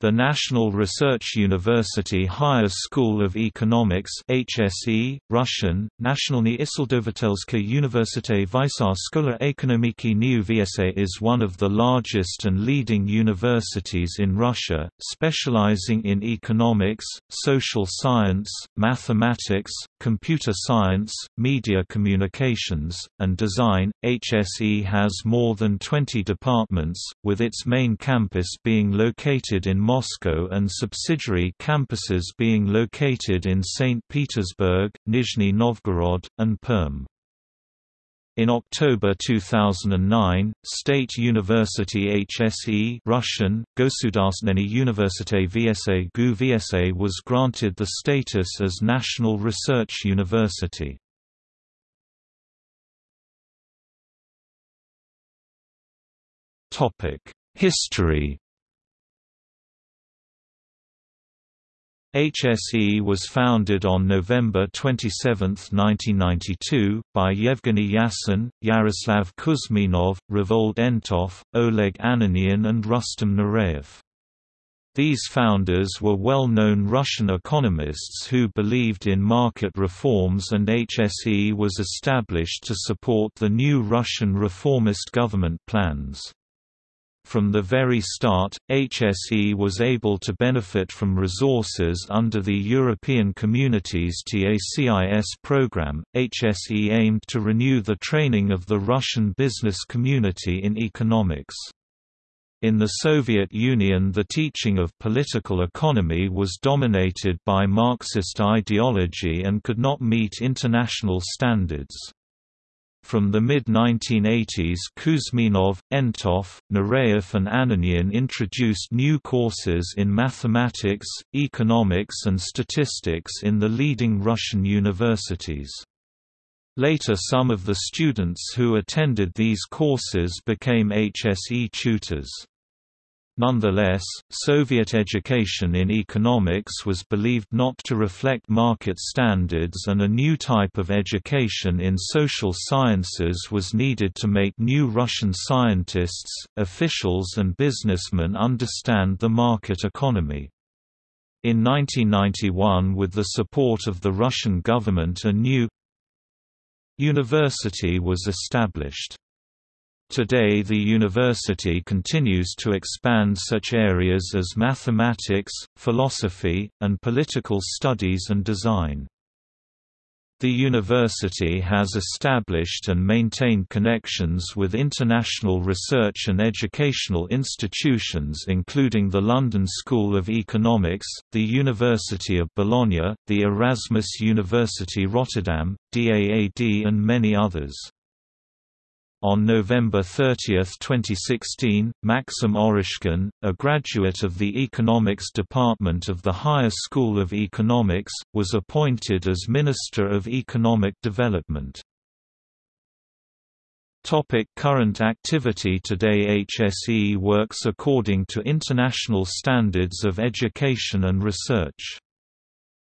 The National Research University Higher School of Economics HSE, Russian, Nationalny Isildovatelska Universitet Vysa Skola Ekonomiki New VSA is one of the largest and leading universities in Russia, specializing in economics, social science, mathematics, computer science, media communications, and design. HSE has more than 20 departments, with its main campus being located in Moscow and subsidiary campuses being located in St. Petersburg, Nizhny Novgorod, and Perm. In October 2009, State University HSE Russian, Gosudarственный Universitet VSA GU VSA was granted the status as National Research University. History HSE was founded on November 27, 1992, by Yevgeny Yasin, Yaroslav Kuzminov, Revold Entov, Oleg Ananyan and Rustam Nureyev. These founders were well-known Russian economists who believed in market reforms and HSE was established to support the new Russian reformist government plans. From the very start, HSE was able to benefit from resources under the European Community's TACIS program. HSE aimed to renew the training of the Russian business community in economics. In the Soviet Union the teaching of political economy was dominated by Marxist ideology and could not meet international standards. From the mid-1980s Kuzminov, Entov, Nureyev and Ananyan introduced new courses in mathematics, economics and statistics in the leading Russian universities. Later some of the students who attended these courses became HSE tutors. Nonetheless, Soviet education in economics was believed not to reflect market standards and a new type of education in social sciences was needed to make new Russian scientists, officials and businessmen understand the market economy. In 1991 with the support of the Russian government a new university was established. Today the university continues to expand such areas as mathematics, philosophy, and political studies and design. The university has established and maintained connections with international research and educational institutions including the London School of Economics, the University of Bologna, the Erasmus University Rotterdam, DAAD and many others. On November 30, 2016, Maxim Oreshkin, a graduate of the Economics Department of the Higher School of Economics, was appointed as Minister of Economic Development. Topic current activity Today HSE works according to international standards of education and research.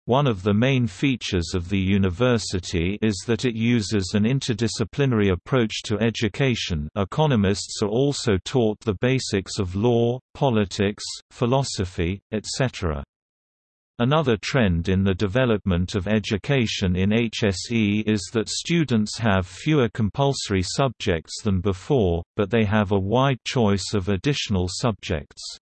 One of the main features of the university is that it uses an interdisciplinary approach to education economists are also taught the basics of law, politics, philosophy, etc. Another trend in the development of education in HSE is that students have fewer compulsory subjects than before, but they have a wide choice of additional subjects.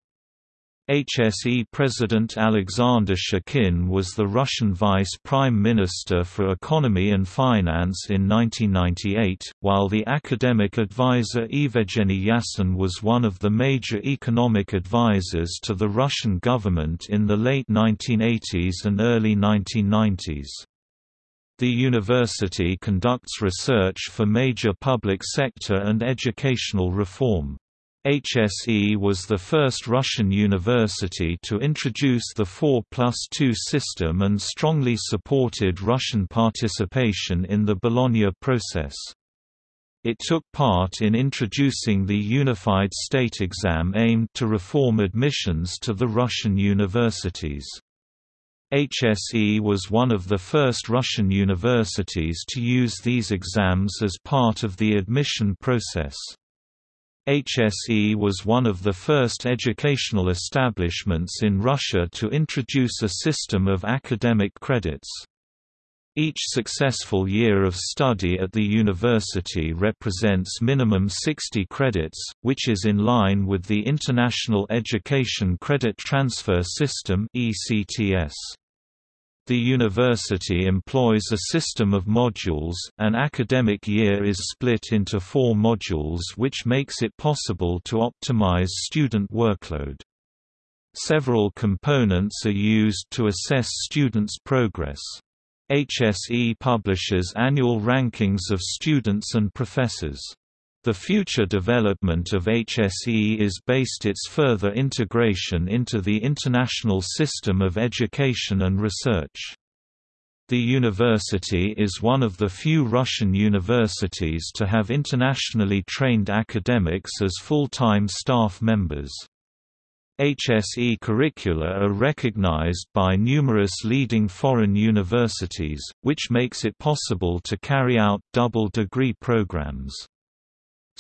HSE President Alexander Shokhin was the Russian Vice Prime Minister for Economy and Finance in 1998, while the academic advisor Evgeny Yasin was one of the major economic advisors to the Russian government in the late 1980s and early 1990s. The university conducts research for major public sector and educational reform. HSE was the first Russian university to introduce the 4 plus 2 system and strongly supported Russian participation in the Bologna process. It took part in introducing the unified state exam aimed to reform admissions to the Russian universities. HSE was one of the first Russian universities to use these exams as part of the admission process. HSE was one of the first educational establishments in Russia to introduce a system of academic credits. Each successful year of study at the university represents minimum 60 credits, which is in line with the International Education Credit Transfer System (ECTS). The university employs a system of modules, an academic year is split into four modules which makes it possible to optimize student workload. Several components are used to assess students' progress. HSE publishes annual rankings of students and professors. The future development of HSE is based its further integration into the international system of education and research. The university is one of the few Russian universities to have internationally trained academics as full-time staff members. HSE curricula are recognized by numerous leading foreign universities, which makes it possible to carry out double degree programs.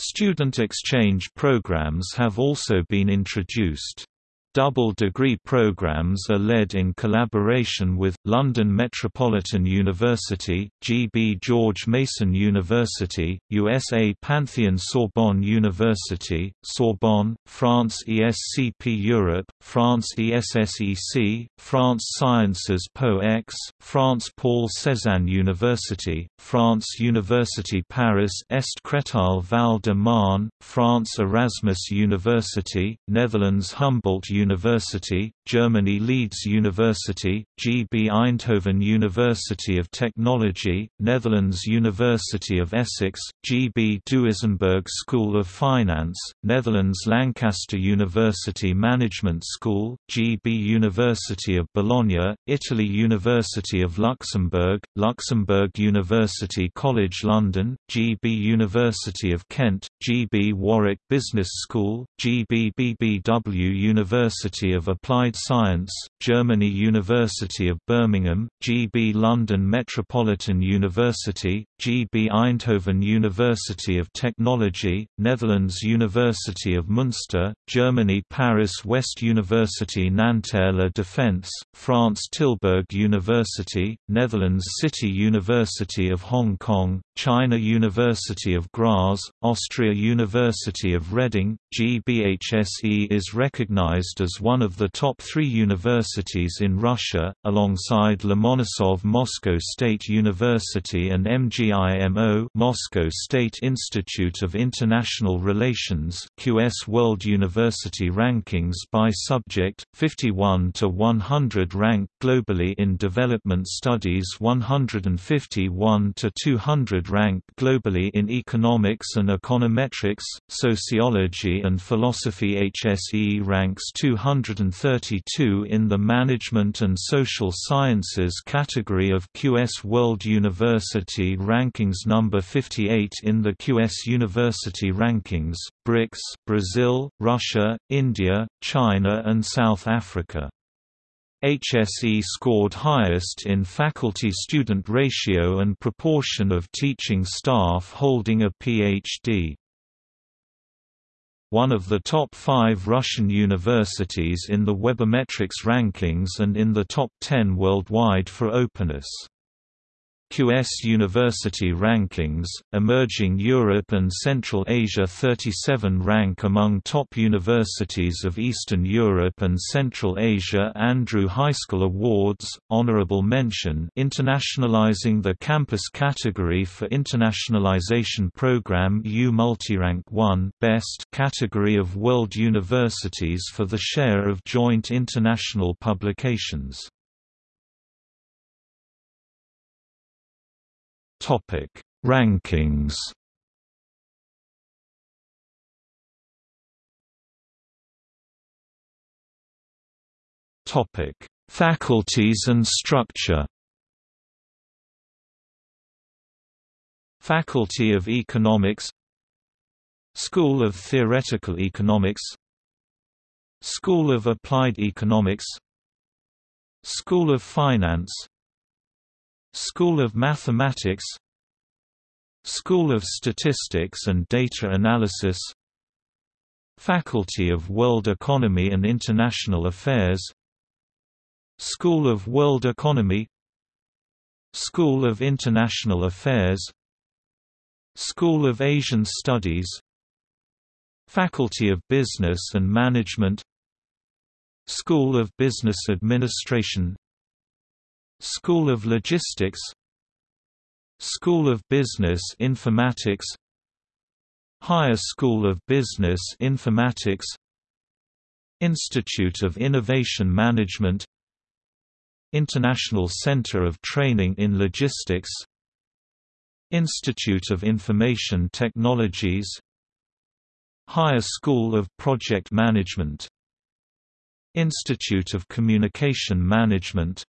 Student exchange programs have also been introduced. Double degree programs are led in collaboration with, London Metropolitan University, G. B. George Mason University, USA Pantheon Sorbonne University, Sorbonne, France ESCP Europe, France ESSEC, France Sciences Po X, France Paul Cézanne University, France University Paris Est Créteil Val de Marne, France Erasmus University, Netherlands Humboldt University University, Germany Leeds University, GB Eindhoven University of Technology, Netherlands University of Essex, GB Duisenberg School of Finance, Netherlands Lancaster University Management School, GB University of Bologna, Italy University of Luxembourg, Luxembourg University College London, GB University of Kent, GB Warwick Business School, GB BBW University University of Applied Science, Germany University of Birmingham, GB London Metropolitan University, GB Eindhoven University of Technology, Netherlands University of Münster, Germany Paris West University Nanterre La Défense, France Tilburg University, Netherlands City University of Hong Kong, China University of Graz, Austria University of Reading, GBHSE is recognized as one of the top three universities in Russia, alongside Lomonosov Moscow State University and MGIMO Moscow State Institute of International Relations QS World University Rankings by Subject, 51 to 100 ranked globally in Development Studies 151 to 200 ranked globally in Economics and Econometrics, Sociology and Philosophy HSE ranks 232 in the Management and Social Sciences category of QS World University Rankings number 58 in the QS University Rankings, BRICS Brazil, Russia, India, China and South Africa. HSE scored highest in faculty-student ratio and proportion of teaching staff holding a Ph.D one of the top five Russian universities in the Webometrics rankings and in the top 10 worldwide for openness. QS University Rankings, Emerging Europe and Central Asia 37 rank among top universities of Eastern Europe and Central Asia Andrew Heiskell Awards, Honorable Mention Internationalizing the Campus category for Internationalization Program U Multirank 1 Best category of World Universities for the share of joint international publications Topic: Rankings. Topic: Faculties and structure. Faculty of Economics School of Theoretical Economics School of Applied Economics School of Finance School of Mathematics School of Statistics and Data Analysis Faculty of World Economy and International Affairs School of World Economy School of International Affairs School of Asian Studies Faculty of Business and Management School of Business Administration School of Logistics School of Business Informatics Higher School of Business Informatics Institute of Innovation Management International Center of Training in Logistics Institute of Information Technologies Higher School of Project Management Institute of Communication Management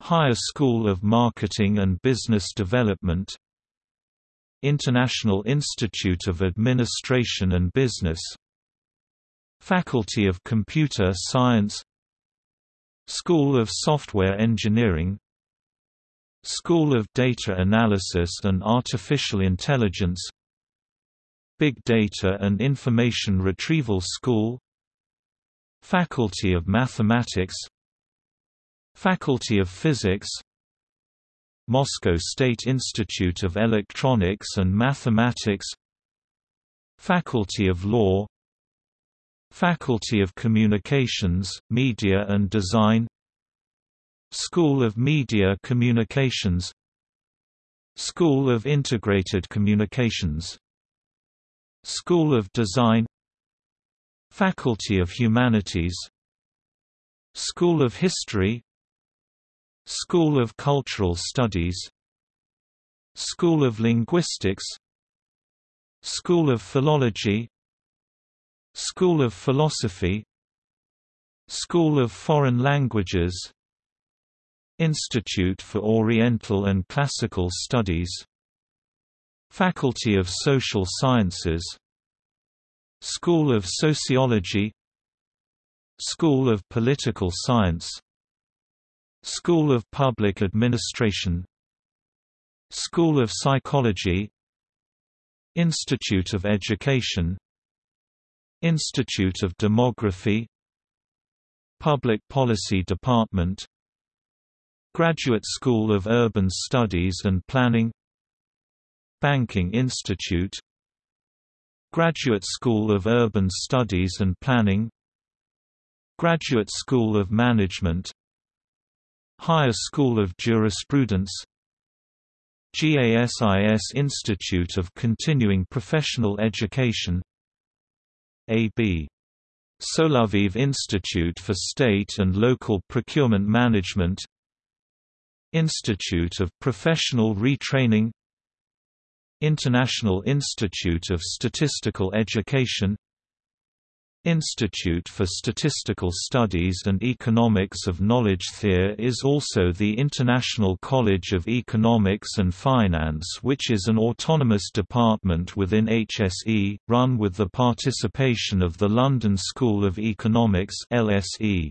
Higher School of Marketing and Business Development International Institute of Administration and Business Faculty of Computer Science School of Software Engineering School of Data Analysis and Artificial Intelligence Big Data and Information Retrieval School Faculty of Mathematics Faculty of Physics Moscow State Institute of Electronics and Mathematics Faculty of Law Faculty of Communications, Media and Design School of Media Communications School of Integrated Communications School of Design Faculty of Humanities School of History School of Cultural Studies. School of Linguistics. School of Philology. School of Philosophy. School of Foreign Languages. Institute for Oriental and Classical Studies. Faculty of Social Sciences. School of Sociology. School of Political Science School of Public Administration. School of Psychology. Institute of Education. Institute of Demography. Public Policy Department. Graduate School of Urban Studies and Planning. Banking Institute. Graduate School of Urban Studies and Planning. Graduate School of Management Higher School of Jurisprudence GASIS Institute of Continuing Professional Education AB Soloviev Institute for State and Local Procurement Management Institute of Professional Retraining International Institute of Statistical Education Institute for Statistical Studies and Economics of Knowledge THEER is also the International College of Economics and Finance which is an autonomous department within HSE, run with the participation of the London School of Economics LSE.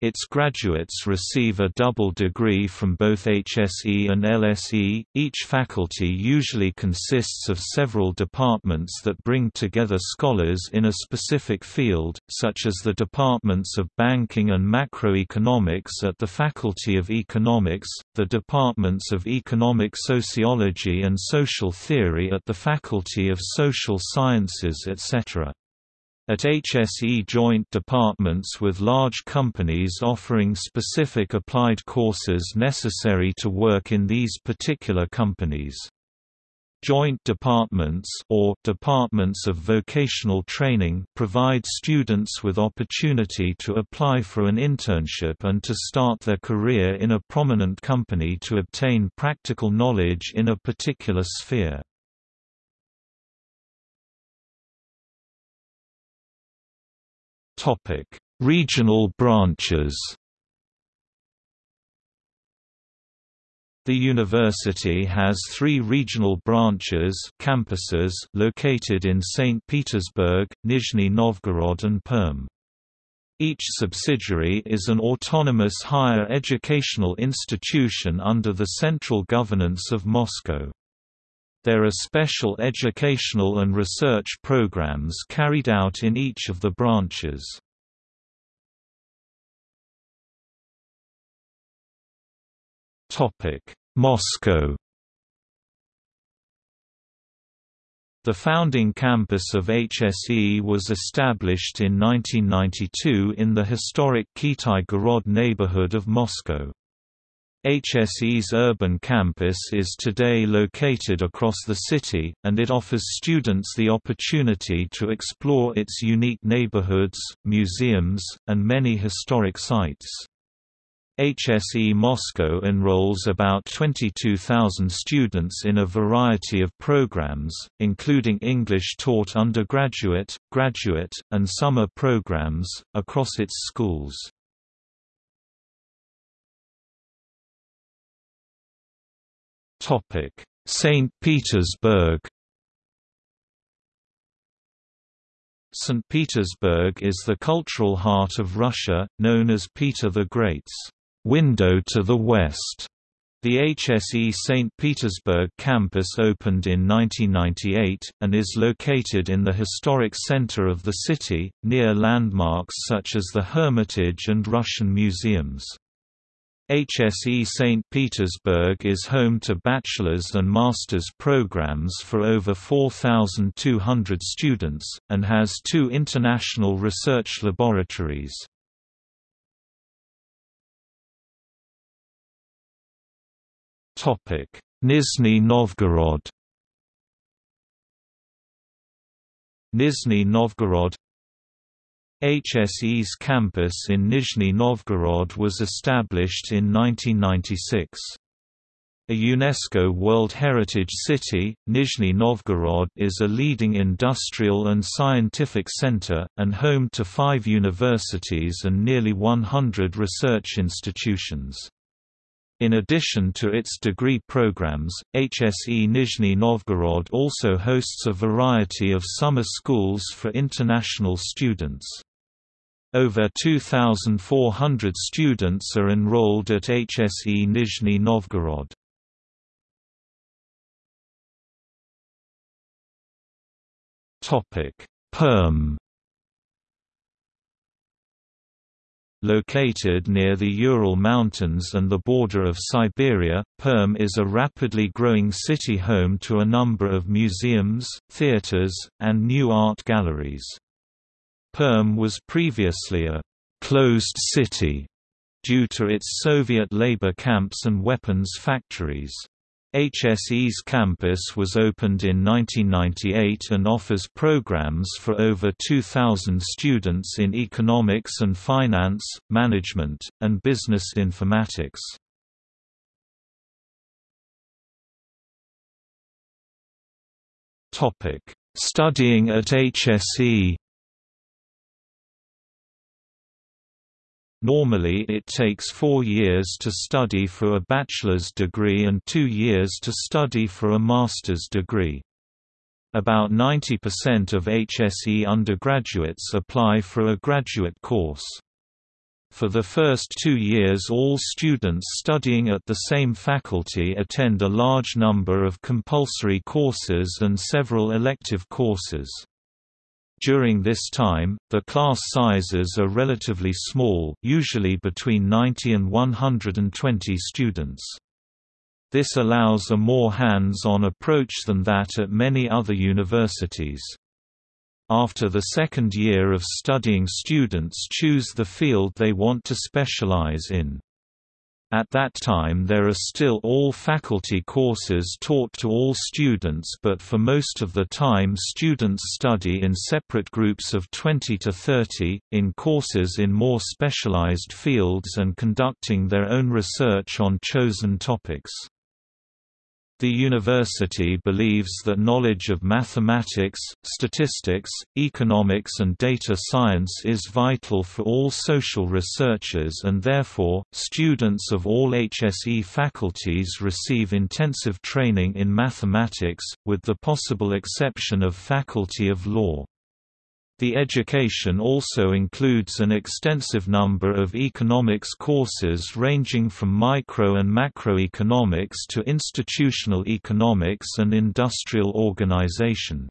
Its graduates receive a double degree from both HSE and LSE. Each faculty usually consists of several departments that bring together scholars in a specific field, such as the departments of banking and macroeconomics at the Faculty of Economics, the departments of economic sociology and social theory at the Faculty of Social Sciences etc. At HSE joint departments with large companies offering specific applied courses necessary to work in these particular companies. Joint departments or departments of vocational training provide students with opportunity to apply for an internship and to start their career in a prominent company to obtain practical knowledge in a particular sphere. Topic: Regional branches. The university has three regional branches campuses located in St. Petersburg, Nizhny Novgorod and Perm. Each subsidiary is an autonomous higher educational institution under the central governance of Moscow. There are special educational and research programs carried out in each of the branches. Moscow The founding campus of HSE was established in 1992 in the historic Kitai-Gorod neighborhood of Moscow. HSE's urban campus is today located across the city, and it offers students the opportunity to explore its unique neighborhoods, museums, and many historic sites. HSE Moscow enrolls about 22,000 students in a variety of programs, including English taught undergraduate, graduate, and summer programs, across its schools. St. Petersburg St. Petersburg is the cultural heart of Russia, known as Peter the Great's window to the west. The HSE St. Petersburg campus opened in 1998, and is located in the historic center of the city, near landmarks such as the Hermitage and Russian museums. HSE St. Petersburg is home to bachelor's and master's programs for over 4,200 students, and has two international research laboratories. Nizhny Novgorod Nizhny Novgorod HSE's campus in Nizhny Novgorod was established in 1996. A UNESCO World Heritage City, Nizhny Novgorod is a leading industrial and scientific center, and home to five universities and nearly 100 research institutions. In addition to its degree programs, HSE Nizhny Novgorod also hosts a variety of summer schools for international students. Over 2,400 students are enrolled at HSE Nizhny Novgorod. Perm Located near the Ural Mountains and the border of Siberia, Perm is a rapidly growing city home to a number of museums, theaters, and new art galleries. Perm was previously a «closed city» due to its Soviet labor camps and weapons factories. HSE's campus was opened in 1998 and offers programs for over 2,000 students in economics and finance, management, and business informatics. Studying at HSE Normally it takes four years to study for a bachelor's degree and two years to study for a master's degree. About 90% of HSE undergraduates apply for a graduate course. For the first two years all students studying at the same faculty attend a large number of compulsory courses and several elective courses. During this time, the class sizes are relatively small usually between 90 and 120 students. This allows a more hands-on approach than that at many other universities. After the second year of studying students choose the field they want to specialize in. At that time there are still all faculty courses taught to all students but for most of the time students study in separate groups of 20 to 30, in courses in more specialized fields and conducting their own research on chosen topics. The university believes that knowledge of mathematics, statistics, economics and data science is vital for all social researchers and therefore, students of all HSE faculties receive intensive training in mathematics, with the possible exception of Faculty of Law. The education also includes an extensive number of economics courses ranging from micro and macroeconomics to institutional economics and industrial organization.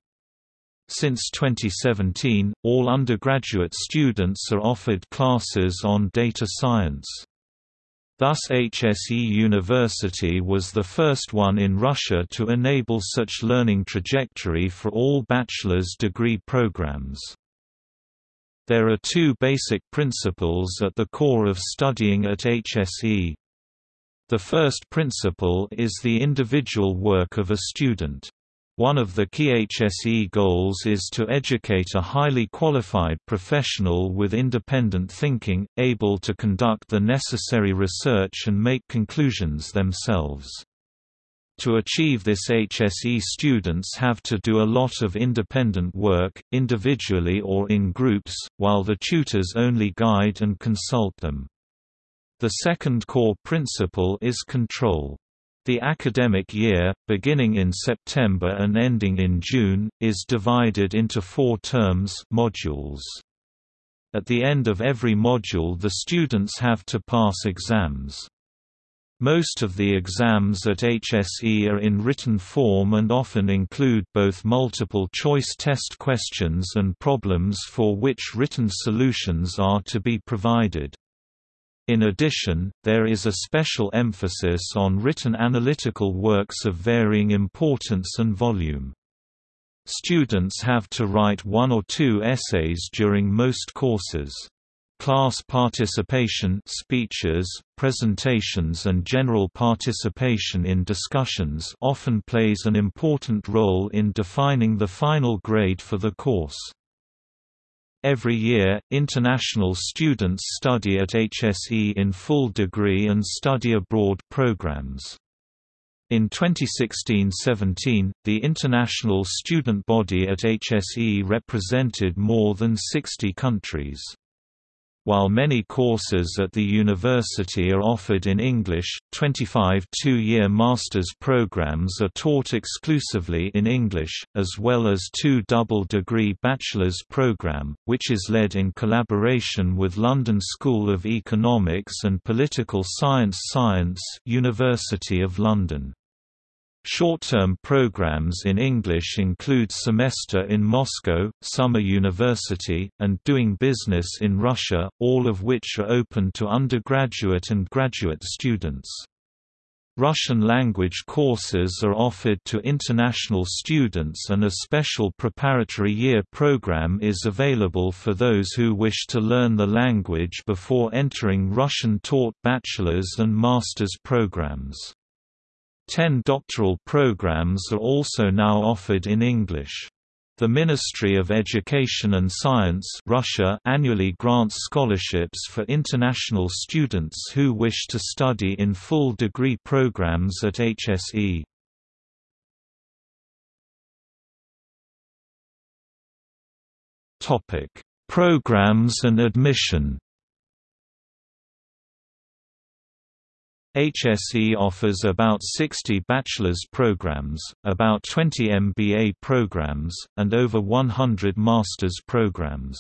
Since 2017, all undergraduate students are offered classes on data science. Thus HSE University was the first one in Russia to enable such learning trajectory for all bachelor's degree programs. There are two basic principles at the core of studying at HSE. The first principle is the individual work of a student. One of the key HSE goals is to educate a highly qualified professional with independent thinking, able to conduct the necessary research and make conclusions themselves. To achieve this HSE students have to do a lot of independent work, individually or in groups, while the tutors only guide and consult them. The second core principle is control. The academic year, beginning in September and ending in June, is divided into four terms modules. At the end of every module the students have to pass exams. Most of the exams at HSE are in written form and often include both multiple-choice test questions and problems for which written solutions are to be provided. In addition, there is a special emphasis on written analytical works of varying importance and volume. Students have to write one or two essays during most courses. Class participation speeches, presentations and general participation in discussions often plays an important role in defining the final grade for the course. Every year, international students study at HSE in full degree and study abroad programs. In 2016–17, the international student body at HSE represented more than 60 countries. While many courses at the university are offered in English, 25 two-year master's programs are taught exclusively in English, as well as two double-degree bachelor's program, which is led in collaboration with London School of Economics and Political Science Science University of London. Short-term programs in English include Semester in Moscow, Summer University, and Doing Business in Russia, all of which are open to undergraduate and graduate students. Russian language courses are offered to international students and a special preparatory year program is available for those who wish to learn the language before entering Russian-taught bachelor's and master's programs. Ten doctoral programs are also now offered in English. The Ministry of Education and Science Russia annually grants scholarships for international students who wish to study in full degree programs at HSE. Programs and admission HSE offers about 60 bachelor's programs, about 20 MBA programs, and over 100 master's programs.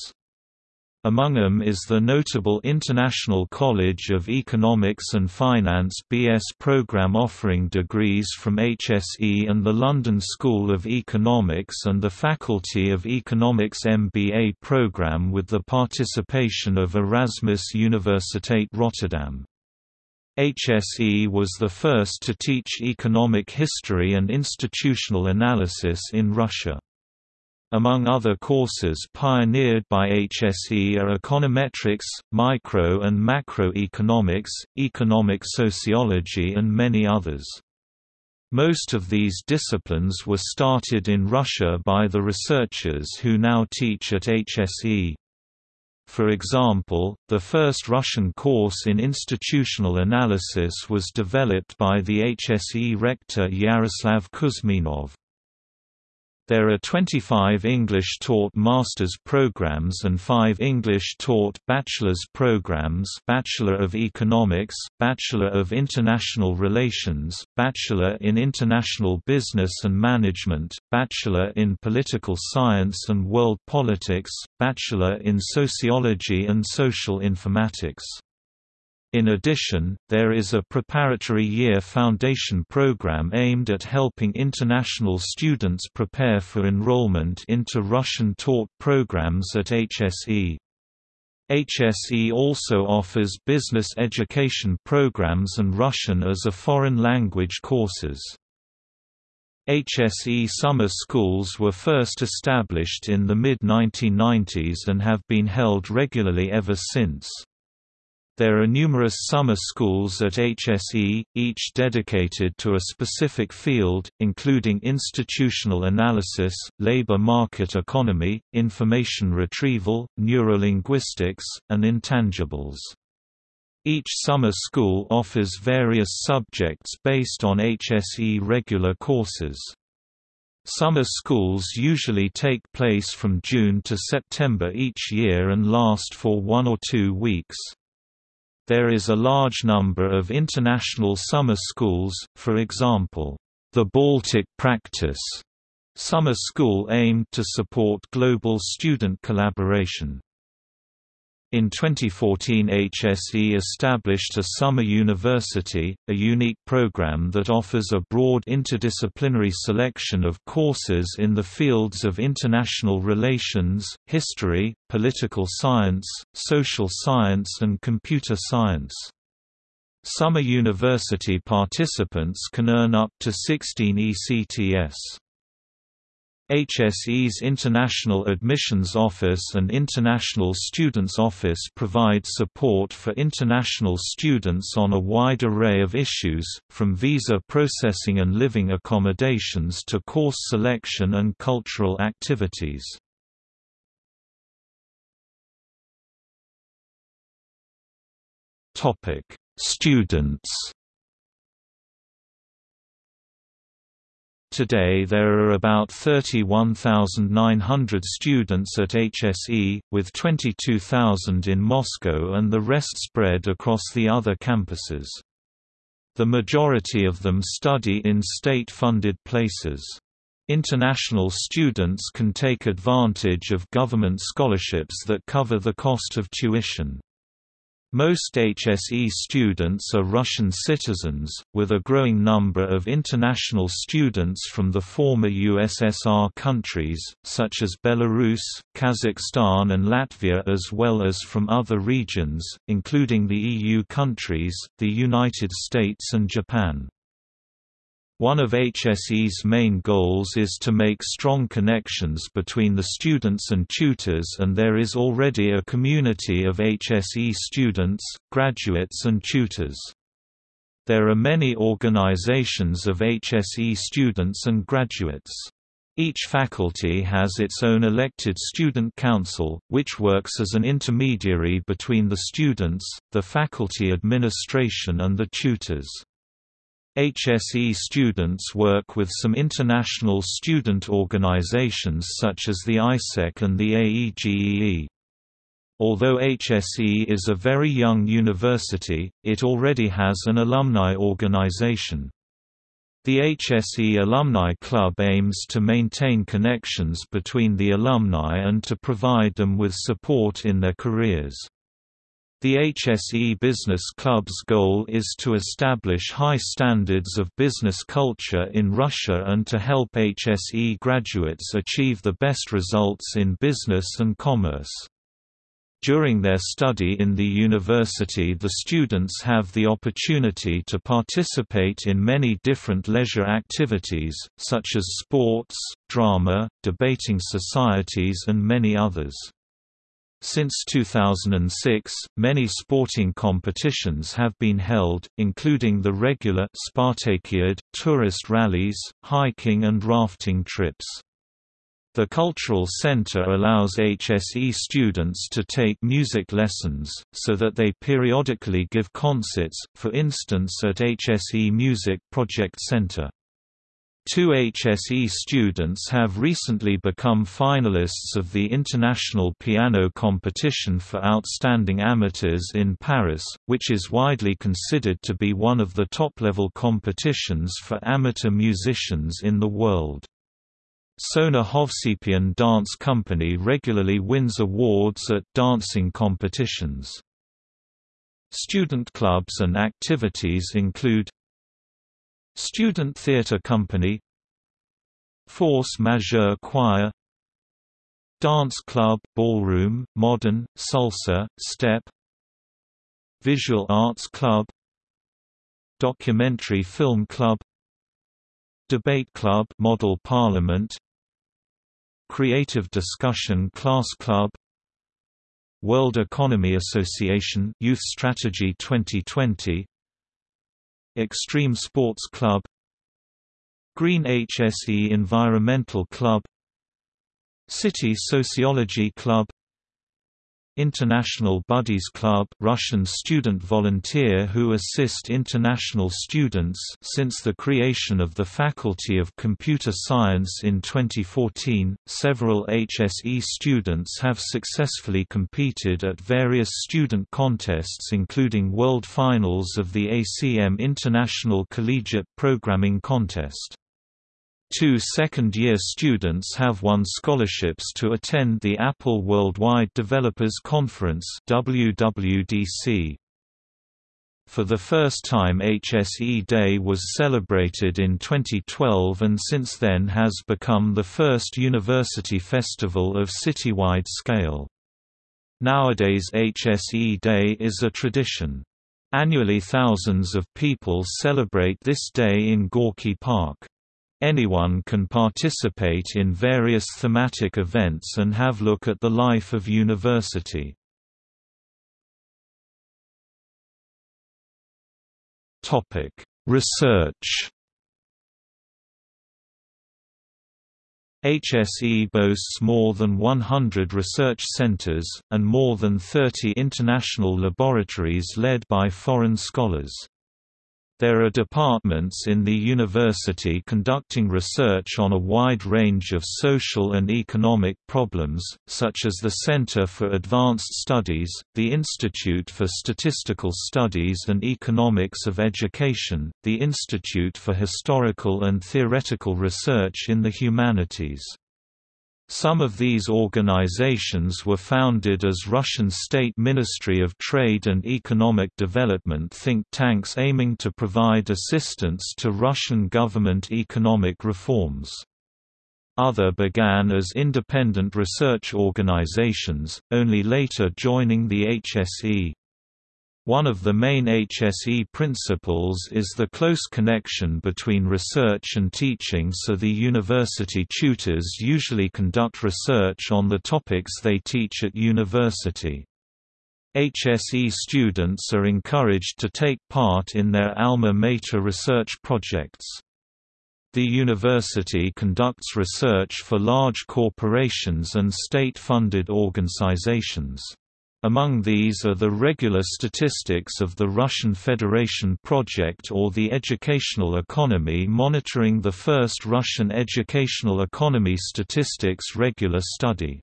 Among them is the notable International College of Economics and Finance BS program offering degrees from HSE and the London School of Economics and the Faculty of Economics MBA program with the participation of Erasmus Universiteit Rotterdam. HSE was the first to teach economic history and institutional analysis in Russia. Among other courses pioneered by HSE are econometrics, micro and macroeconomics, economic sociology and many others. Most of these disciplines were started in Russia by the researchers who now teach at HSE. For example, the first Russian course in institutional analysis was developed by the HSE rector Yaroslav Kuzminov. There are 25 English-taught master's programs and 5 English-taught bachelor's programs Bachelor of Economics, Bachelor of International Relations, Bachelor in International Business and Management, Bachelor in Political Science and World Politics, Bachelor in Sociology and Social Informatics. In addition, there is a preparatory year foundation program aimed at helping international students prepare for enrollment into Russian-taught programs at HSE. HSE also offers business education programs and Russian as a foreign language courses. HSE summer schools were first established in the mid-1990s and have been held regularly ever since. There are numerous summer schools at HSE, each dedicated to a specific field, including institutional analysis, labor market economy, information retrieval, neurolinguistics, and intangibles. Each summer school offers various subjects based on HSE regular courses. Summer schools usually take place from June to September each year and last for one or two weeks. There is a large number of international summer schools, for example, the Baltic Practice summer school aimed to support global student collaboration. In 2014 HSE established a summer university, a unique program that offers a broad interdisciplinary selection of courses in the fields of international relations, history, political science, social science and computer science. Summer university participants can earn up to 16 ECTS. HSE's International Admissions Office and International Students Office provide support for international students on a wide array of issues, from visa processing and living accommodations to course selection and cultural activities. Students Today there are about 31,900 students at HSE, with 22,000 in Moscow and the rest spread across the other campuses. The majority of them study in state-funded places. International students can take advantage of government scholarships that cover the cost of tuition. Most HSE students are Russian citizens, with a growing number of international students from the former USSR countries, such as Belarus, Kazakhstan and Latvia as well as from other regions, including the EU countries, the United States and Japan. One of HSE's main goals is to make strong connections between the students and tutors and there is already a community of HSE students, graduates and tutors. There are many organizations of HSE students and graduates. Each faculty has its own elected student council, which works as an intermediary between the students, the faculty administration and the tutors. HSE students work with some international student organizations such as the AIESEC and the AEGEE. Although HSE is a very young university, it already has an alumni organization. The HSE Alumni Club aims to maintain connections between the alumni and to provide them with support in their careers. The HSE Business Club's goal is to establish high standards of business culture in Russia and to help HSE graduates achieve the best results in business and commerce. During their study in the university the students have the opportunity to participate in many different leisure activities, such as sports, drama, debating societies and many others. Since 2006, many sporting competitions have been held, including the regular Spartakiad, tourist rallies, hiking and rafting trips. The Cultural Center allows HSE students to take music lessons, so that they periodically give concerts, for instance at HSE Music Project Center. Two HSE students have recently become finalists of the International Piano Competition for Outstanding Amateurs in Paris, which is widely considered to be one of the top-level competitions for amateur musicians in the world. Sona Hovsepian Dance Company regularly wins awards at dancing competitions. Student clubs and activities include Student Theatre Company. Force Majeure Choir. Dance Club Ballroom, Modern, Salsa, Step Visual Arts Club. Documentary Film Club. Debate Club Model Parliament. Creative Discussion Class Club. World Economy Association Youth Strategy 2020 Extreme Sports Club Green HSE Environmental Club City Sociology Club International Buddies Club Russian student volunteer who assist international students since the creation of the Faculty of Computer Science in 2014 several HSE students have successfully competed at various student contests including World Finals of the ACM International Collegiate Programming Contest Two second-year students have won scholarships to attend the Apple Worldwide Developers Conference WWDC. For the first time HSE Day was celebrated in 2012 and since then has become the first university festival of citywide scale. Nowadays HSE Day is a tradition. Annually thousands of people celebrate this day in Gorky Park. Anyone can participate in various thematic events and have look at the life of university. Research HSE boasts more than 100 research centers, and more than 30 international laboratories led by foreign scholars. There are departments in the university conducting research on a wide range of social and economic problems, such as the Center for Advanced Studies, the Institute for Statistical Studies and Economics of Education, the Institute for Historical and Theoretical Research in the Humanities. Some of these organizations were founded as Russian State Ministry of Trade and Economic Development think tanks aiming to provide assistance to Russian government economic reforms. Other began as independent research organizations, only later joining the HSE. One of the main HSE principles is the close connection between research and teaching so the university tutors usually conduct research on the topics they teach at university. HSE students are encouraged to take part in their alma mater research projects. The university conducts research for large corporations and state-funded organizations. Among these are the regular statistics of the Russian Federation project or the educational economy monitoring the first Russian educational economy statistics regular study.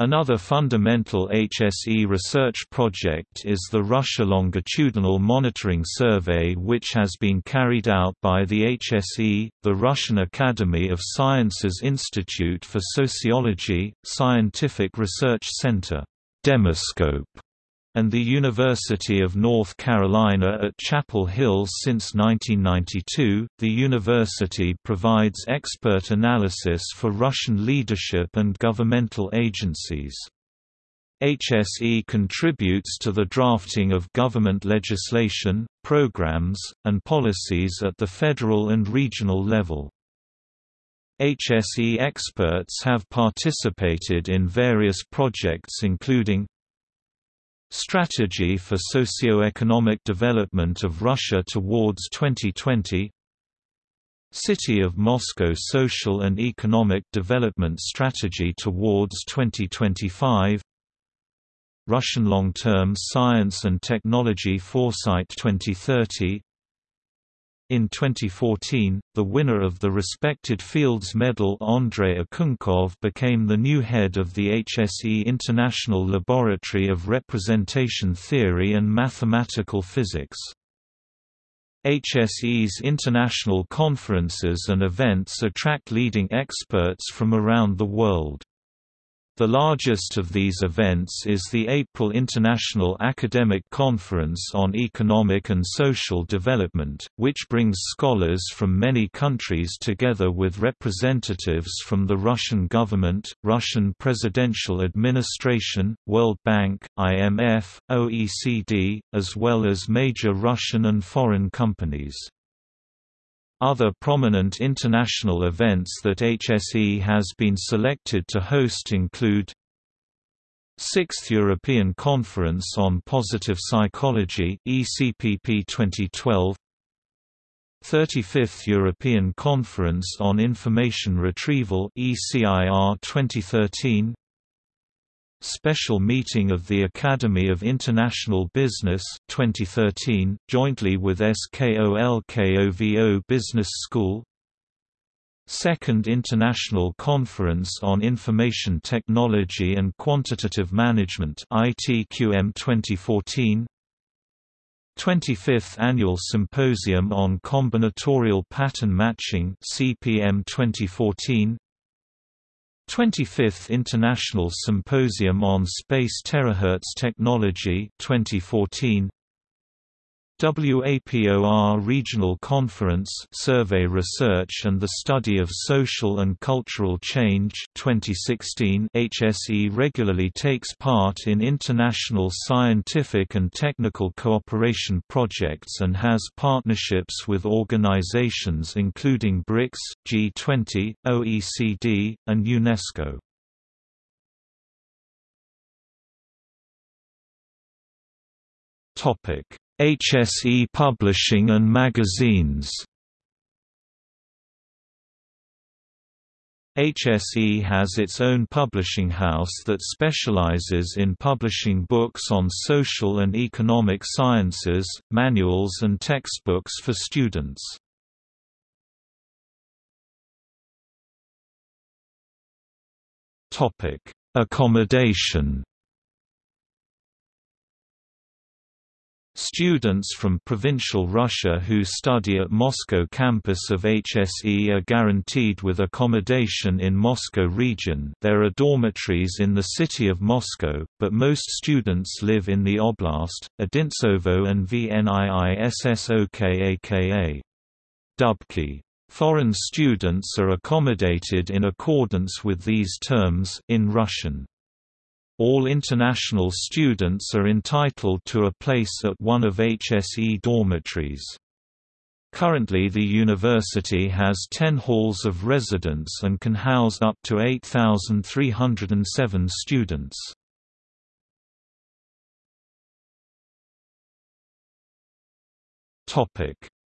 Another fundamental HSE research project is the Russia Longitudinal Monitoring Survey which has been carried out by the HSE, the Russian Academy of Sciences Institute for Sociology, Scientific Research Center. Demoscope and the University of North Carolina at Chapel Hill since 1992. The university provides expert analysis for Russian leadership and governmental agencies. HSE contributes to the drafting of government legislation, programs, and policies at the federal and regional level. HSE experts have participated in various projects including Strategy for Socio-Economic Development of Russia towards 2020 City of Moscow Social and Economic Development Strategy towards 2025 Russian Long-Term Science and Technology Foresight 2030 In 2014, the winner of the respected Fields Medal Andrei Okounkov became the new head of the HSE International Laboratory of Representation Theory and Mathematical Physics. HSE's international conferences and events attract leading experts from around the world. The largest of these events is the April International Academic Conference on Economic and Social Development, which brings scholars from many countries together with representatives from the Russian government, Russian presidential administration, World Bank, IMF, OECD, as well as major Russian and foreign companies. Other prominent international events that HSE has been selected to host include 6th European Conference on Positive Psychology ECPP 2012 35th European Conference on Information Retrieval ECIR 2013 Special Meeting of the Academy of International Business 2013, jointly with SKOLKOVO Business School. Second International Conference on Information Technology and Quantitative Management ITQM 2014 25th Annual Symposium on Combinatorial Pattern Matching CPM 2014 25th International Symposium on Space Terahertz Technology 2014 WAPOR Regional Conference Survey Research and the Study of Social and Cultural Change 2016 HSE regularly takes part in international scientific and technical cooperation projects and has partnerships with organizations including BRICS, G20, OECD, and UNESCO. Topic HSE Publishing and Magazines HSE has its own publishing house that specializes in publishing books on social and economic sciences, manuals and textbooks for students. Accommodation Students from provincial Russia who study at Moscow campus of HSE are guaranteed with accommodation in Moscow region there are dormitories in the city of Moscow, but most students live in the oblast, Odintsovo and Vniissokaka. Dubki. Foreign students are accommodated in accordance with these terms in Russian. All international students are entitled to a place at one of HSE dormitories. Currently the university has 10 halls of residence and can house up to 8,307 students.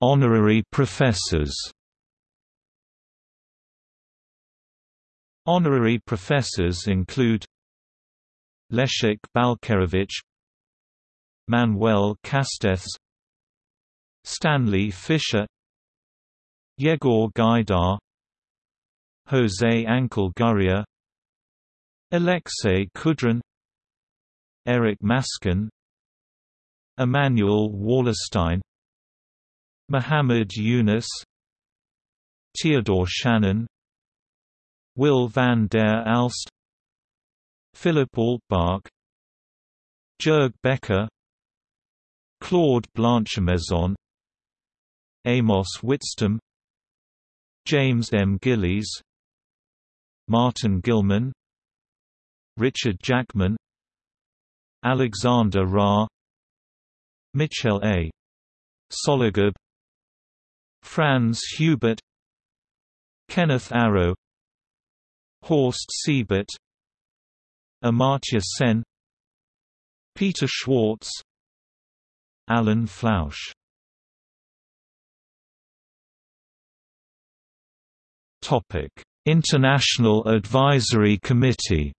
Honorary professors Honorary professors include Leszek Balcerowicz Manuel Castells Stanley Fischer Yegor Gaidar Jose Angel Gurria Alexei Kudrin Eric Maskin Immanuel Wallerstein Muhammad Yunus Theodore Shanin Wil van der Aalst Philip Altbach Jörg Becker Claude Blanchemaison Amos Witztum James M. Gillies Martin Gilman Richard Jackman Alexander Ra Mitchell A. Sologub Franz Hubert Kenneth Arrow Horst Siebert Amartya Sen. Peter Schwartz. Alan Flausch. International Advisory Committee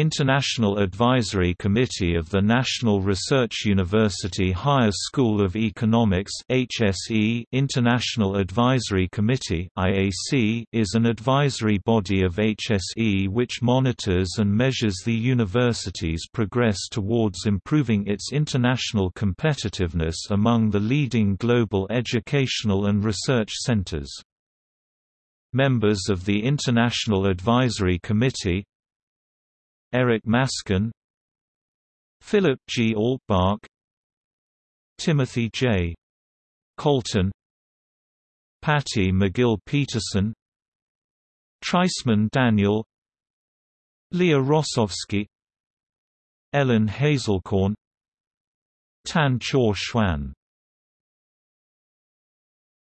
International Advisory Committee of the National Research University Higher School of Economics HSE International Advisory Committee IAC is an advisory body of HSE which monitors and measures the university's progress towards improving its international competitiveness among the leading global educational and research centers. Members of the International Advisory Committee Eric Maskin Philip G. Altbach Timothy J. Colton Patty McGill Peterson Treisman Daniel Leah Rossovsky Ellen Hazelkorn Tan Chorh Chuan